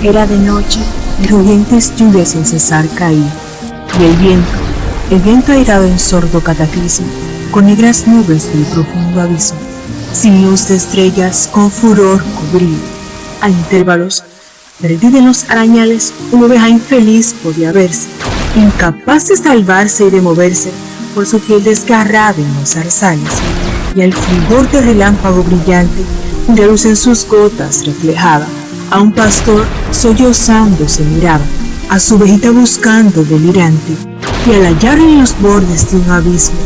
Era de noche y rugientes lluvias sin cesar caían, y el viento, el viento airado en sordo cataclismo, con negras nubes del profundo abismo, sin luz de estrellas, con furor cubría. A intervalos, perdida en los arañales, una oveja infeliz podía verse, incapaz de salvarse y de moverse por su piel desgarrada en los zarzales, y al fulgor de relámpago brillante, una luz en sus gotas reflejaba, a un pastor sollozando se miraba, a su ovejita buscando delirante, y al hallar en los bordes de un abismo,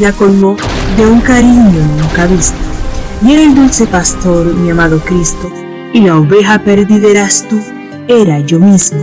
la colmó de un cariño nunca visto. Y era el dulce pastor, mi amado Cristo, y la oveja perdida eras tú, era yo mismo.